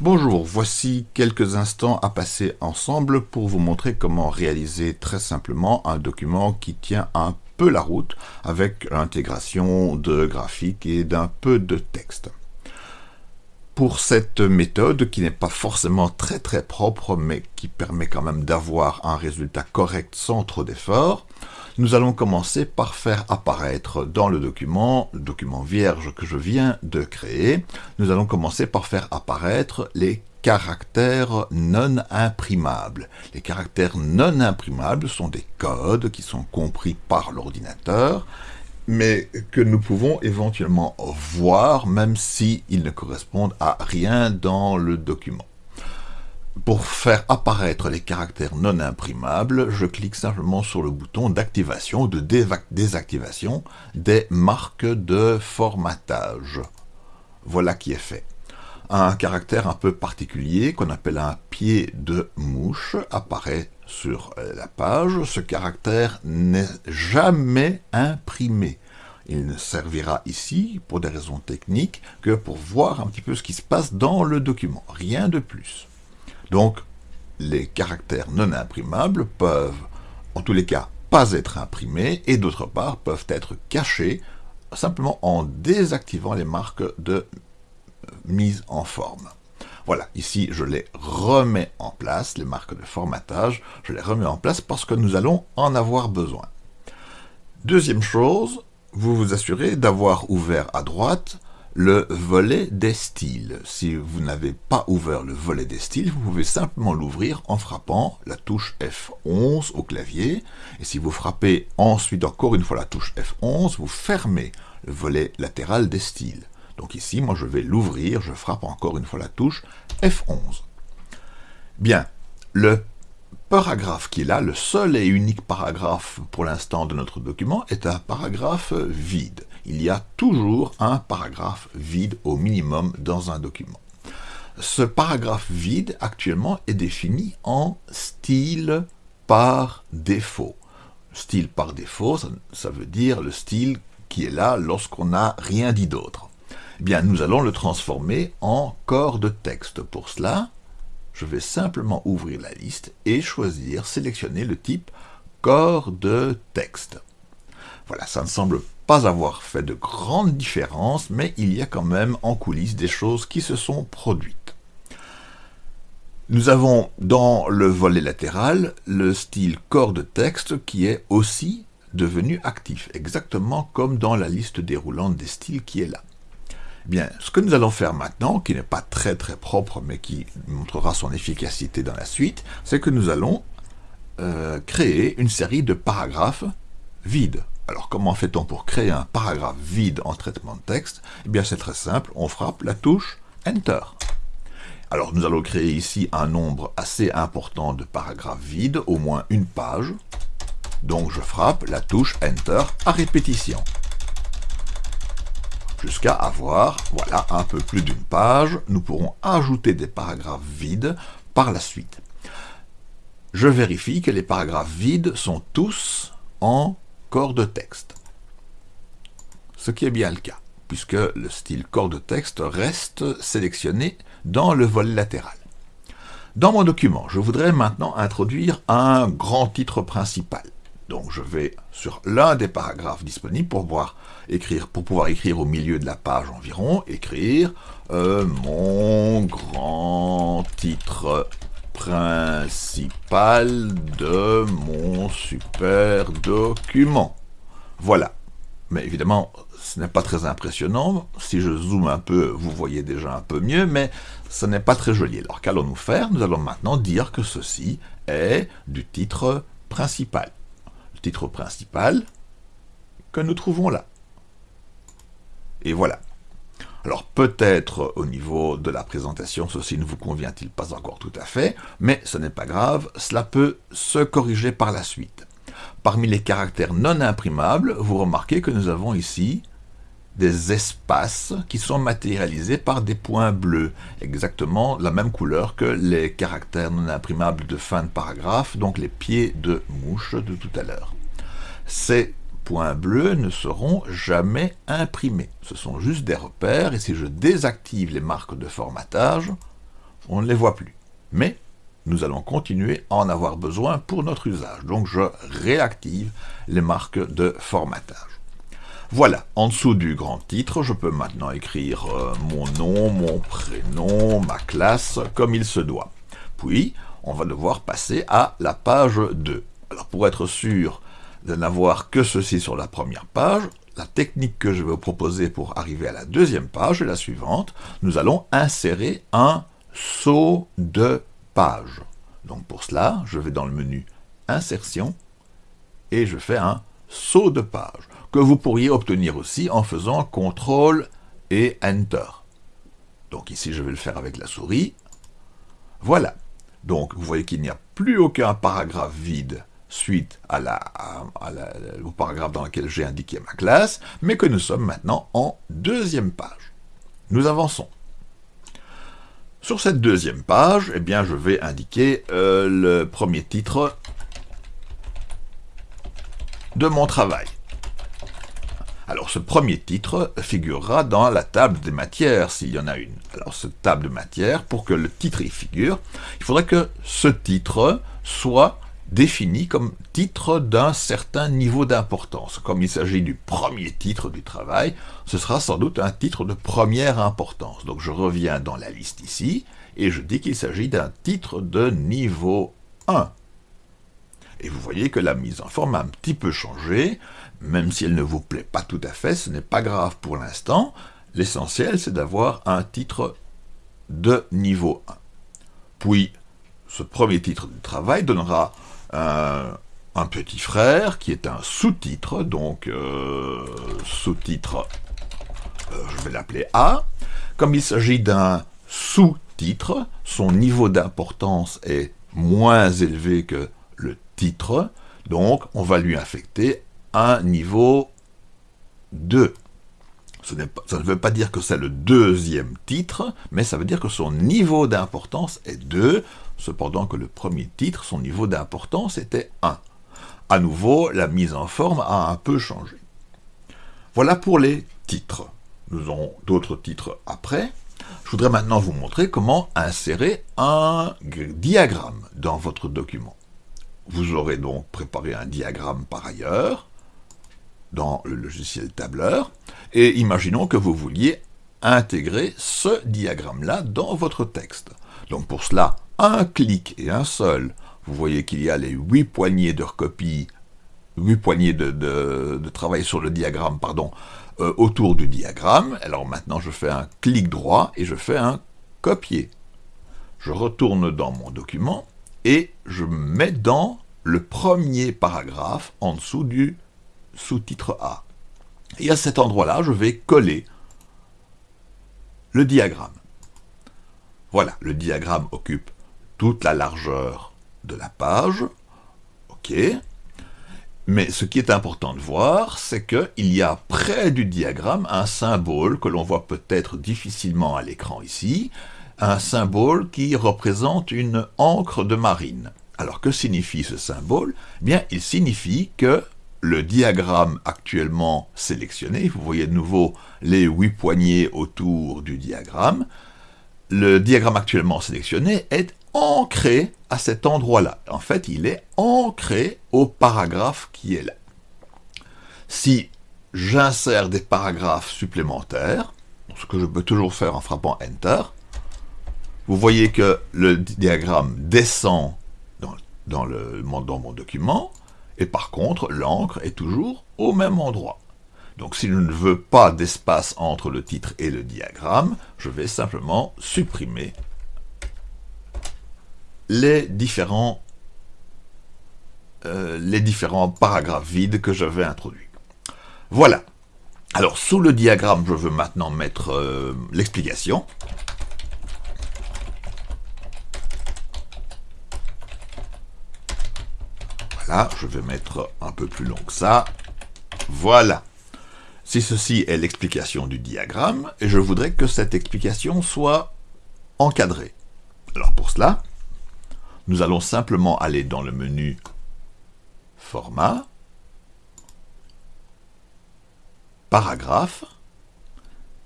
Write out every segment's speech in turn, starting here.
Bonjour, voici quelques instants à passer ensemble pour vous montrer comment réaliser très simplement un document qui tient un peu la route avec l'intégration de graphiques et d'un peu de texte. Pour cette méthode, qui n'est pas forcément très très propre, mais qui permet quand même d'avoir un résultat correct sans trop d'efforts, nous allons commencer par faire apparaître dans le document, le document vierge que je viens de créer, nous allons commencer par faire apparaître les caractères non imprimables. Les caractères non imprimables sont des codes qui sont compris par l'ordinateur, mais que nous pouvons éventuellement voir même s'ils ne correspondent à rien dans le document. Pour faire apparaître les caractères non imprimables, je clique simplement sur le bouton d'activation ou de désactivation des marques de formatage. Voilà qui est fait. Un caractère un peu particulier qu'on appelle un pied de mouche apparaît sur la page. Ce caractère n'est jamais imprimé. Il ne servira ici, pour des raisons techniques, que pour voir un petit peu ce qui se passe dans le document. Rien de plus. Donc, les caractères non imprimables peuvent, en tous les cas, pas être imprimés, et d'autre part, peuvent être cachés simplement en désactivant les marques de mise en forme. Voilà, ici je les remets en place, les marques de formatage, je les remets en place parce que nous allons en avoir besoin. Deuxième chose, vous vous assurez d'avoir ouvert à droite le volet des styles. Si vous n'avez pas ouvert le volet des styles, vous pouvez simplement l'ouvrir en frappant la touche F11 au clavier. Et si vous frappez ensuite encore une fois la touche F11, vous fermez le volet latéral des styles. Donc ici, moi je vais l'ouvrir, je frappe encore une fois la touche F11. Bien, le paragraphe qui est là, le seul et unique paragraphe pour l'instant de notre document, est un paragraphe vide il y a toujours un paragraphe vide au minimum dans un document. Ce paragraphe vide, actuellement, est défini en style par défaut. Style par défaut, ça, veut dire le style qui est là lorsqu'on n'a rien dit d'autre. Eh bien, nous allons le transformer en corps de texte. Pour cela, je vais simplement ouvrir la liste et choisir, sélectionner le type corps de texte. Voilà, ça ne semble pas avoir fait de grandes différences, mais il y a quand même en coulisses des choses qui se sont produites. Nous avons dans le volet latéral le style corps de texte qui est aussi devenu actif, exactement comme dans la liste déroulante des styles qui est là. Bien, ce que nous allons faire maintenant, qui n'est pas très très propre, mais qui montrera son efficacité dans la suite, c'est que nous allons euh, créer une série de paragraphes vides. Alors comment fait-on pour créer un paragraphe vide en traitement de texte? Eh bien c'est très simple, on frappe la touche Enter. Alors nous allons créer ici un nombre assez important de paragraphes vides, au moins une page. Donc je frappe la touche Enter à répétition. Jusqu'à avoir, voilà, un peu plus d'une page. Nous pourrons ajouter des paragraphes vides par la suite. Je vérifie que les paragraphes vides sont tous en corps de texte. Ce qui est bien le cas, puisque le style corps de texte reste sélectionné dans le volet latéral. Dans mon document, je voudrais maintenant introduire un grand titre principal. Donc je vais sur l'un des paragraphes disponibles pour pouvoir écrire, au milieu de la page environ, écrire euh, mon grand titre principal de mon super document. Voilà. Mais évidemment, ce n'est pas très impressionnant. Si je zoome un peu, vous voyez déjà un peu mieux, mais ce n'est pas très joli. Alors qu'allons-nous faire? Nous allons maintenant dire que ceci est du titre principal. Titre principal que nous trouvons là. Et voilà. Alors peut-être au niveau de la présentation, ceci ne vous convient-il pas encore tout à fait, mais ce n'est pas grave, cela peut se corriger par la suite. Parmi les caractères non imprimables, vous remarquez que nous avons ici des espaces qui sont matérialisés par des points bleus, exactement la même couleur que les caractères non imprimables de fin de paragraphe, donc les pieds de mouche de tout à l'heure. Ces points bleus ne seront jamais imprimés. Ce sont juste des repères, et si je désactive les marques de formatage, on ne les voit plus. Mais nous allons continuer à en avoir besoin pour notre usage. Donc je réactive les marques de formatage. Voilà, en dessous du grand titre, je peux maintenant écrire euh, mon nom, mon prénom, ma classe, comme il se doit. Puis, on va devoir passer à la page 2. Alors pour être sûr de n'avoir que ceci sur la première page, la technique que je vais vous proposer pour arriver à la deuxième page est la suivante. Nous allons insérer un saut de page. Donc pour cela, je vais dans le menu Insertion et je fais un saut de page que vous pourriez obtenir aussi en faisant CTRL et Enter. Donc ici, je vais le faire avec la souris. Voilà. Donc, vous voyez qu'il n'y a plus aucun paragraphe vide suite à la, au paragraphe dans lequel j'ai indiqué ma classe, mais que nous sommes maintenant en deuxième page. Nous avançons. Sur cette deuxième page, eh bien, je vais indiquer euh, le premier titre de mon travail. Alors ce premier titre figurera dans la table des matières, s'il y en a une. Alors cette table de matières, pour que le titre y figure, il faudrait que ce titre soit défini comme titre d'un certain niveau d'importance. Comme il s'agit du premier titre du travail, ce sera sans doute un titre de première importance. Donc je reviens dans la liste ici, et je dis qu'il s'agit d'un titre de niveau 1. Et vous voyez que la mise en forme a un petit peu changé, même si elle ne vous plaît pas tout à fait, ce n'est pas grave pour l'instant. L'essentiel, c'est d'avoir un titre de niveau 1. Puis, ce premier titre de travail donnera un, petit frère qui est un sous-titre, donc euh, sous-titre, euh, je vais l'appeler A. Comme il s'agit d'un sous-titre, son niveau d'importance est moins élevé que le titre, donc on va lui affecter un niveau 2. Ce pas, ça ne veut pas dire que c'est le deuxième titre, mais ça veut dire que son niveau d'importance est 2, cependant que le premier titre, son niveau d'importance était 1. À nouveau, la mise en forme a un peu changé. Voilà pour les titres. Nous aurons d'autres titres après. Je voudrais maintenant vous montrer comment insérer un diagramme dans votre document. Vous aurez donc préparé un diagramme par ailleurs dans le logiciel tableur, et imaginons que vous vouliez intégrer ce diagramme-là dans votre texte. Donc pour cela, un clic et un seul, vous voyez qu'il y a les huit poignées de recopie, huit poignées de, travail sur le diagramme, pardon, euh, autour du diagramme. Alors maintenant, je fais un clic droit et je fais un copier. Je retourne dans mon document et je mets dans le premier paragraphe en dessous du sous-titre A. Et à cet endroit-là, je vais coller le diagramme. Voilà, le diagramme occupe toute la largeur de la page. OK. Mais ce qui est important de voir, c'est qu'il y a près du diagramme un symbole que l'on voit peut-être difficilement à l'écran ici, un symbole qui représente une encre de marine. Alors que signifie ce symbole? Eh Bien, il signifie que le diagramme actuellement sélectionné, vous voyez de nouveau les huit poignées autour du diagramme, le diagramme actuellement sélectionné est ancré à cet endroit-là. En fait, il est ancré au paragraphe qui est là. Si j'insère des paragraphes supplémentaires, ce que je peux toujours faire en frappant Enter, vous voyez que le diagramme descend dans, dans, mon document, et par contre, l'encre est toujours au même endroit. Donc si je ne veux pas d'espace entre le titre et le diagramme, je vais simplement supprimer les différents, euh, les différents paragraphes vides que j'avais introduits. Voilà. Alors sous le diagramme, je veux maintenant mettre euh, l'explication. Je vais mettre un peu plus long que ça. Voilà. Si ceci est l'explication du diagramme, je voudrais que cette explication soit encadrée. Alors pour cela, nous allons simplement aller dans le menu Format, Paragraphe,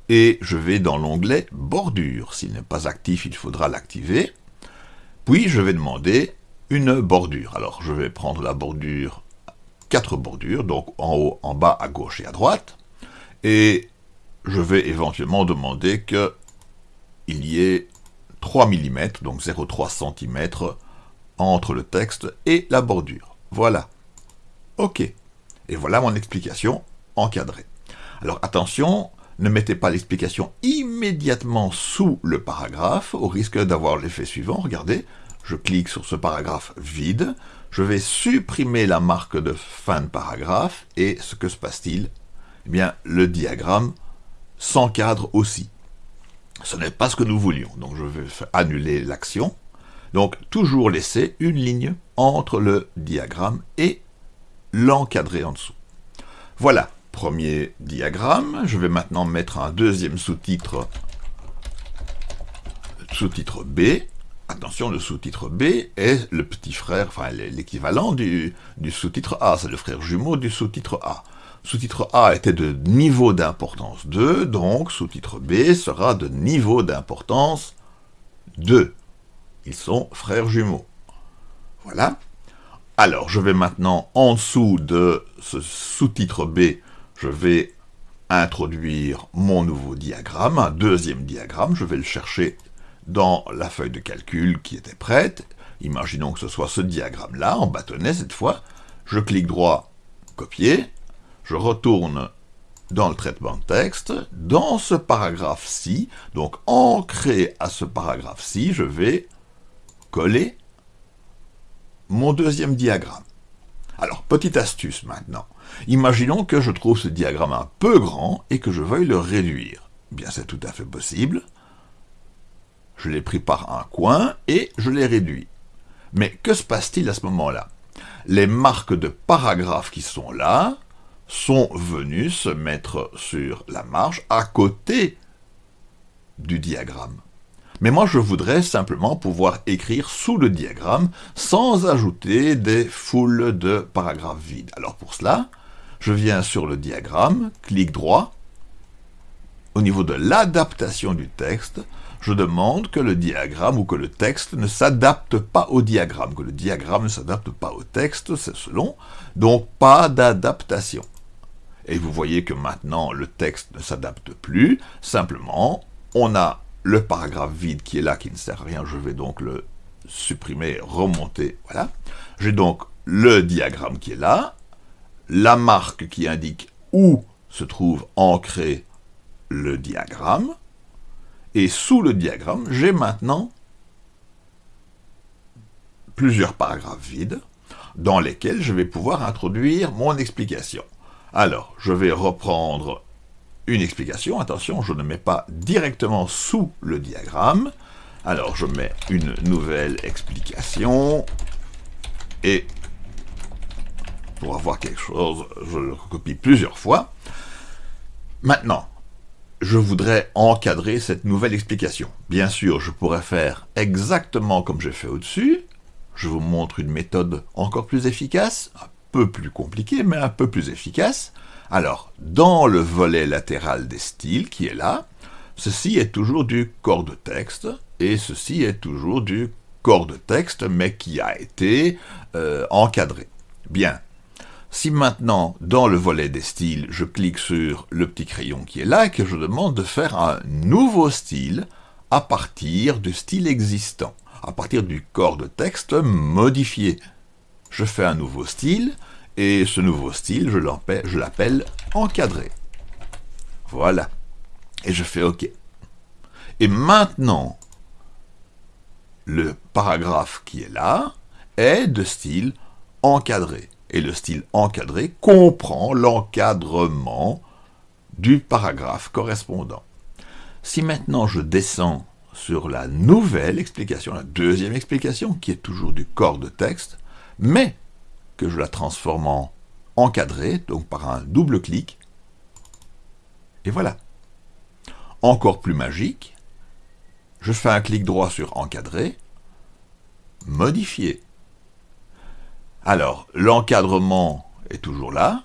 et je vais dans l'onglet bordure. S'il n'est pas actif, il faudra l'activer. Puis je vais demander une bordure. Alors je vais prendre la bordure, quatre bordures, donc en haut, en bas, à gauche et à droite. Et je vais éventuellement demander qu'il y ait 3 mm, donc 0,3 cm, entre le texte et la bordure. Voilà. OK. Et voilà mon explication encadrée. Alors attention, ne mettez pas l'explication immédiatement sous le paragraphe, au risque d'avoir l'effet suivant. Regardez, je clique sur ce paragraphe vide, je vais supprimer la marque de fin de paragraphe, et ce que se passe-t-il? Eh bien, le diagramme s'encadre aussi. Ce n'est pas ce que nous voulions, donc je vais annuler l'action. Donc, toujours laisser une ligne entre le diagramme et l'encadré en dessous. Voilà, premier diagramme. Je vais maintenant mettre un deuxième sous-titre, sous-titre B. Attention, le sous-titre B est le petit frère, enfin l'équivalent du, du sous-titre A, c'est le frère jumeau du sous-titre A. Sous-titre A était de niveau d'importance 2, donc sous-titre B sera de niveau d'importance 2. Ils sont frères jumeaux. Voilà. Alors, je vais maintenant, en dessous de ce sous-titre B, je vais introduire mon nouveau diagramme, un deuxième diagramme, je vais le chercher dans la feuille de calcul qui était prête. Imaginons que ce soit ce diagramme-là, en bâtonnet cette fois. Je clique droit, copier, je retourne dans le traitement de texte, dans ce paragraphe-ci, donc ancré à ce paragraphe-ci, je vais coller mon deuxième diagramme. Alors, petite astuce maintenant. Imaginons que je trouve ce diagramme un peu grand et que je veuille le réduire. Bien, c'est tout à fait possible. Je l'ai pris par un coin et je l'ai réduit. Mais que se passe-t-il à ce moment-là? Les marques de paragraphes qui sont là sont venus se mettre sur la marge à côté du diagramme. Mais moi, je voudrais simplement pouvoir écrire sous le diagramme sans ajouter des foules de paragraphes vides. Alors pour cela, je viens sur le diagramme, clic droit. Au niveau de l'adaptation du texte, je demande que le diagramme ou que le texte ne s'adapte pas au diagramme, que le diagramme ne s'adapte pas au texte, c'est selon, donc pas d'adaptation. Et vous voyez que maintenant le texte ne s'adapte plus, simplement on a le paragraphe vide qui est là, qui ne sert à rien, je vais donc le supprimer, remonter, voilà. J'ai donc le diagramme qui est là, la marque qui indique où se trouve ancré le diagramme, et sous le diagramme, j'ai maintenant plusieurs paragraphes vides dans lesquels je vais pouvoir introduire mon explication. Alors, je vais reprendre une explication. Attention, je ne mets pas directement sous le diagramme. Alors, je mets une nouvelle explication. Et pour avoir quelque chose, je le copie plusieurs fois. Maintenant, je voudrais encadrer cette nouvelle explication. Bien sûr, je pourrais faire exactement comme j'ai fait au-dessus. Je vous montre une méthode encore plus efficace peu plus compliqué, mais un peu plus efficace. Alors, dans le volet latéral des styles qui est là, ceci est toujours du corps de texte, et ceci est toujours du corps de texte, mais qui a été euh, encadré. Bien. Si maintenant, dans le volet des styles, je clique sur le petit crayon qui est là, et que je demande de faire un nouveau style à partir du style existant, à partir du corps de texte modifié je fais un nouveau style, et ce nouveau style, je l'appelle encadré. Voilà. Et je fais OK. Et maintenant, le paragraphe qui est là est de style encadré. Et le style encadré comprend l'encadrement du paragraphe correspondant. Si maintenant je descends sur la nouvelle explication, la deuxième explication, qui est toujours du corps de texte, mais que je la transforme en encadré, donc par un double clic, et voilà. Encore plus magique, je fais un clic droit sur encadrer, modifier. Alors, l'encadrement est toujours là,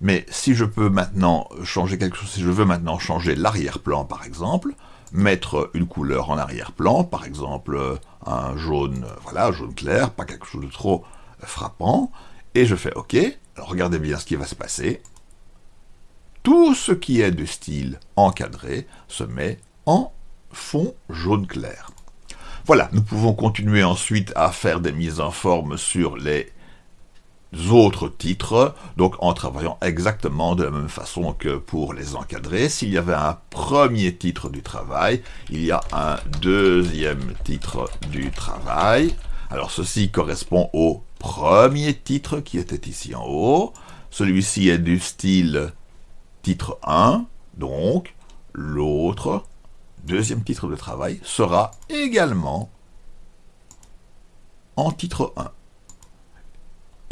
Mais si je peux maintenant changer quelque chose, si je veux maintenant changer l'arrière-plan par exemple, mettre une couleur en arrière-plan, par exemple un jaune, voilà, jaune clair, pas quelque chose de trop frappant, et je fais OK, alors regardez bien ce qui va se passer. Tout ce qui est du style encadré se met en fond jaune clair. Voilà, nous pouvons continuer ensuite à faire des mises en forme sur les autres titres, donc en travaillant exactement de la même façon que pour les encadrer. S'il y avait un premier titre du travail, il y a un deuxième titre du travail. Alors ceci correspond au premier titre qui était ici en haut. Celui-ci est du style titre 1, donc l'autre, deuxième titre de travail, sera également en titre 1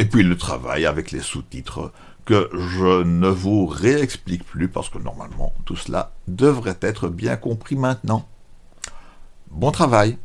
et puis le travail avec les sous-titres que je ne vous réexplique plus parce que normalement tout cela devrait être bien compris maintenant. Bon travail